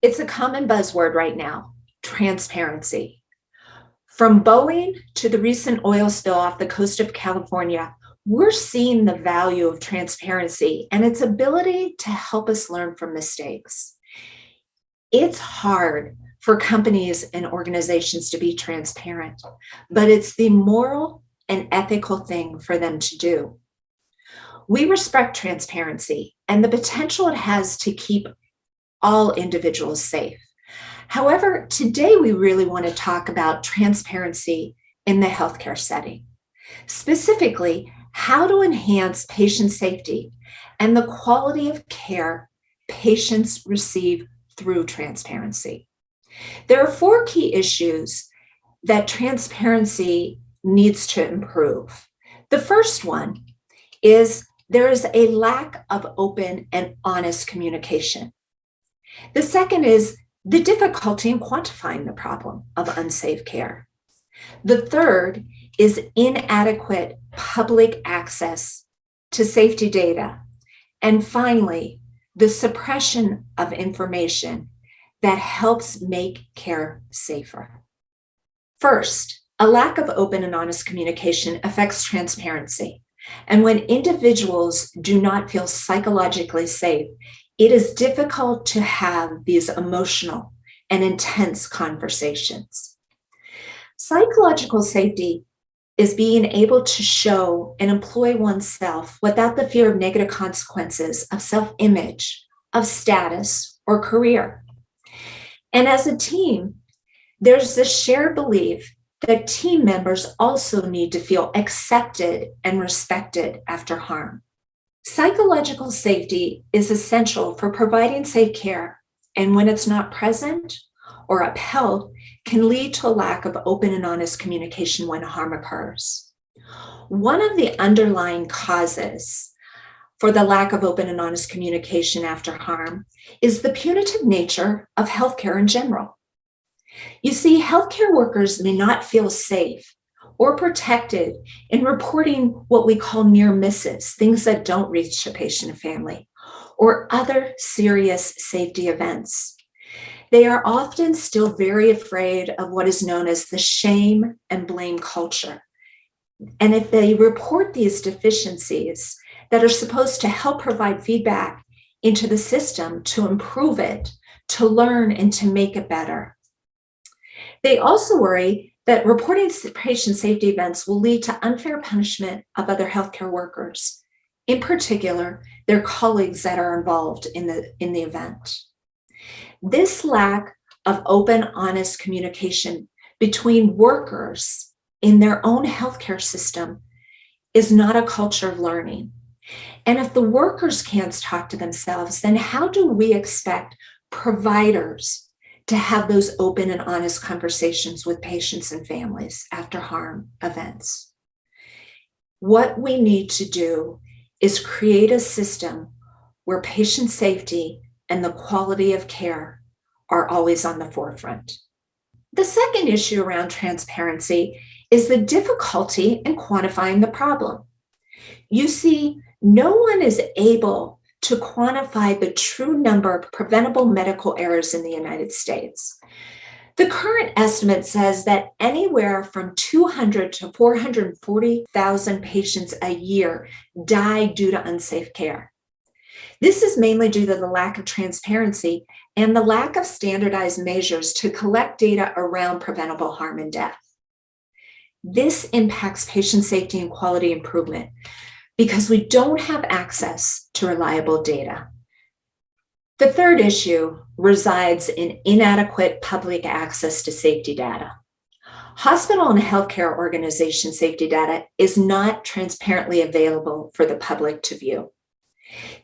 It's a common buzzword right now, transparency. From Boeing to the recent oil spill off the coast of California, we're seeing the value of transparency and its ability to help us learn from mistakes. It's hard for companies and organizations to be transparent, but it's the moral and ethical thing for them to do. We respect transparency and the potential it has to keep all individuals safe. However, today we really want to talk about transparency in the healthcare setting. Specifically, how to enhance patient safety and the quality of care patients receive through transparency. There are four key issues that transparency needs to improve. The first one is there is a lack of open and honest communication. The second is the difficulty in quantifying the problem of unsafe care. The third is inadequate public access to safety data. And finally, the suppression of information that helps make care safer. First, a lack of open and honest communication affects transparency. And when individuals do not feel psychologically safe, it is difficult to have these emotional and intense conversations. Psychological safety is being able to show and employ oneself without the fear of negative consequences of self-image, of status, or career. And as a team, there's this shared belief that team members also need to feel accepted and respected after harm. Psychological safety is essential for providing safe care, and when it's not present or upheld, can lead to a lack of open and honest communication when harm occurs. One of the underlying causes for the lack of open and honest communication after harm is the punitive nature of healthcare in general. You see, healthcare workers may not feel safe or protected in reporting what we call near misses, things that don't reach a patient and family, or other serious safety events. They are often still very afraid of what is known as the shame and blame culture. And if they report these deficiencies that are supposed to help provide feedback into the system to improve it, to learn and to make it better. They also worry that reporting patient safety events will lead to unfair punishment of other healthcare workers, in particular, their colleagues that are involved in the, in the event. This lack of open, honest communication between workers in their own healthcare system is not a culture of learning. And if the workers can't talk to themselves, then how do we expect providers to have those open and honest conversations with patients and families after harm events. What we need to do is create a system where patient safety and the quality of care are always on the forefront. The second issue around transparency is the difficulty in quantifying the problem. You see, no one is able to quantify the true number of preventable medical errors in the United States. The current estimate says that anywhere from 200 to 440,000 patients a year die due to unsafe care. This is mainly due to the lack of transparency and the lack of standardized measures to collect data around preventable harm and death. This impacts patient safety and quality improvement because we don't have access to reliable data. The third issue resides in inadequate public access to safety data. Hospital and healthcare organization safety data is not transparently available for the public to view.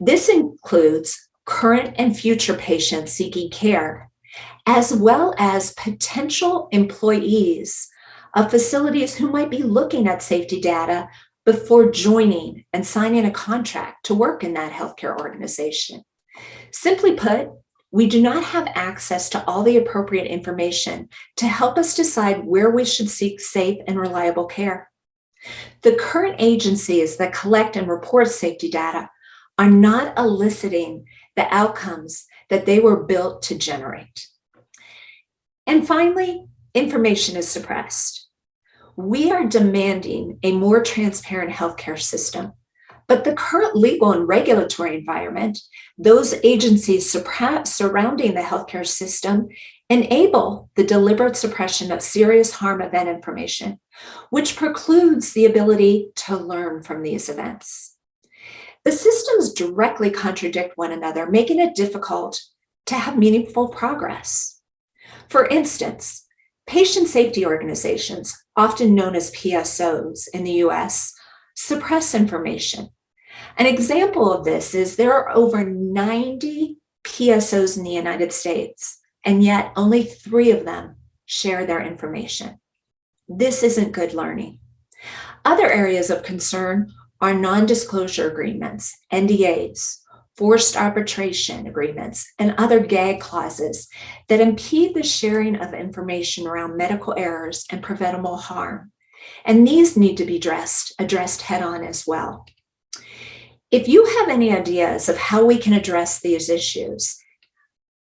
This includes current and future patients seeking care, as well as potential employees of facilities who might be looking at safety data before joining and signing a contract to work in that healthcare organization. Simply put, we do not have access to all the appropriate information to help us decide where we should seek safe and reliable care. The current agencies that collect and report safety data are not eliciting the outcomes that they were built to generate. And finally, information is suppressed. We are demanding a more transparent healthcare system, but the current legal and regulatory environment, those agencies surrounding the healthcare system enable the deliberate suppression of serious harm event information, which precludes the ability to learn from these events. The systems directly contradict one another, making it difficult to have meaningful progress. For instance, patient safety organizations, often known as PSOs in the US, suppress information. An example of this is there are over 90 PSOs in the United States, and yet only three of them share their information. This isn't good learning. Other areas of concern are non-disclosure agreements, NDAs, forced arbitration agreements, and other gag clauses that impede the sharing of information around medical errors and preventable harm. And these need to be addressed, addressed head on as well. If you have any ideas of how we can address these issues,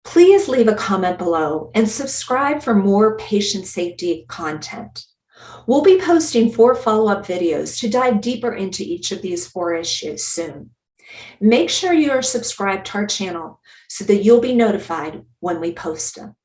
please leave a comment below and subscribe for more patient safety content. We'll be posting four follow-up videos to dive deeper into each of these four issues soon. Make sure you are subscribed to our channel so that you'll be notified when we post them.